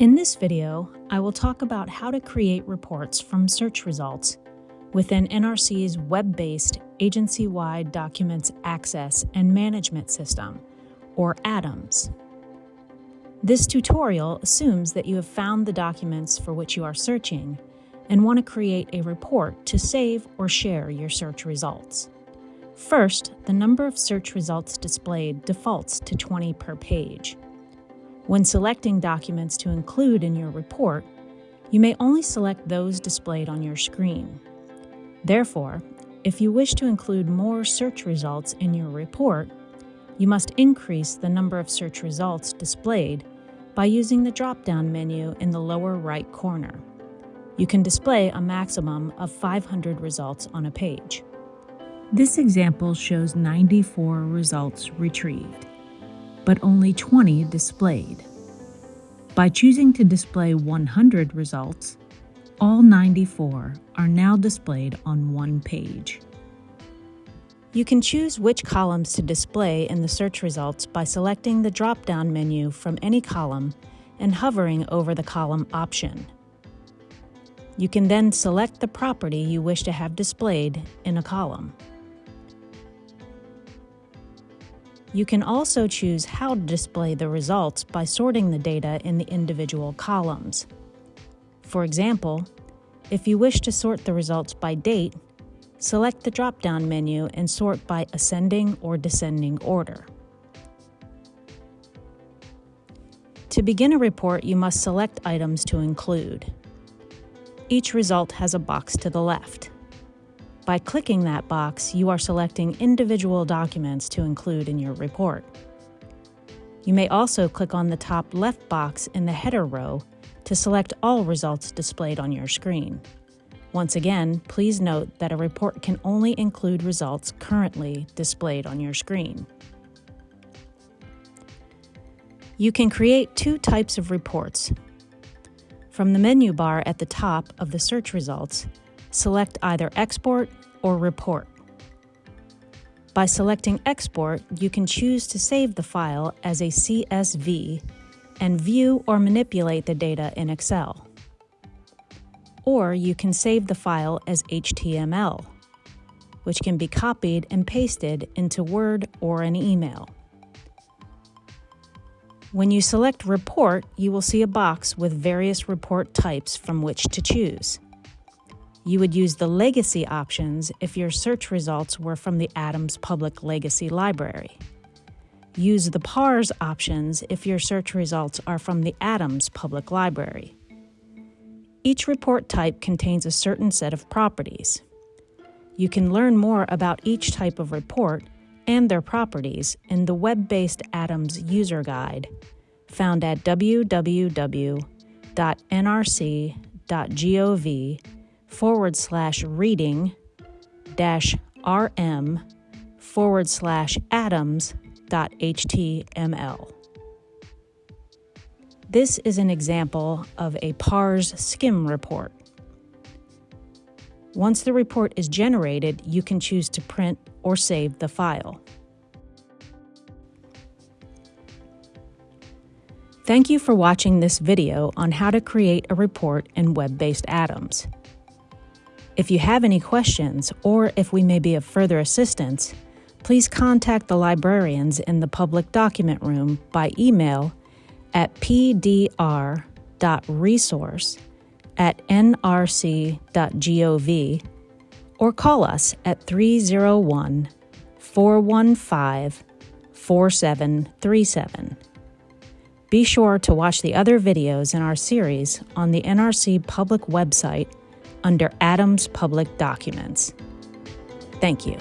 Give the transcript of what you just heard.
In this video, I will talk about how to create reports from search results within NRC's web-based Agency-Wide Documents Access and Management System, or ADAMS. This tutorial assumes that you have found the documents for which you are searching and want to create a report to save or share your search results. First, the number of search results displayed defaults to 20 per page. When selecting documents to include in your report, you may only select those displayed on your screen. Therefore, if you wish to include more search results in your report, you must increase the number of search results displayed by using the drop-down menu in the lower right corner. You can display a maximum of 500 results on a page. This example shows 94 results retrieved, but only 20 displayed. By choosing to display 100 results, all 94 are now displayed on one page. You can choose which columns to display in the search results by selecting the drop-down menu from any column and hovering over the column option. You can then select the property you wish to have displayed in a column. You can also choose how to display the results by sorting the data in the individual columns. For example, if you wish to sort the results by date, select the drop-down menu and sort by ascending or descending order. To begin a report, you must select items to include. Each result has a box to the left. By clicking that box, you are selecting individual documents to include in your report. You may also click on the top left box in the header row to select all results displayed on your screen. Once again, please note that a report can only include results currently displayed on your screen. You can create two types of reports. From the menu bar at the top of the search results, select either Export or Report. By selecting Export, you can choose to save the file as a CSV and view or manipulate the data in Excel. Or you can save the file as HTML, which can be copied and pasted into Word or an email. When you select Report, you will see a box with various report types from which to choose. You would use the Legacy options if your search results were from the Adams Public Legacy Library. Use the PARS options if your search results are from the Adams Public Library. Each report type contains a certain set of properties. You can learn more about each type of report and their properties in the web-based Adams User Guide found at www.nrc.gov forward slash reading dash rm forward slash adams dot html. This is an example of a PARS skim report. Once the report is generated, you can choose to print or save the file. Thank you for watching this video on how to create a report in web-based Adams. If you have any questions, or if we may be of further assistance, please contact the librarians in the public document room by email at pdr.resource at nrc.gov or call us at 301 415 4737. Be sure to watch the other videos in our series on the NRC public website under Adams Public Documents. Thank you.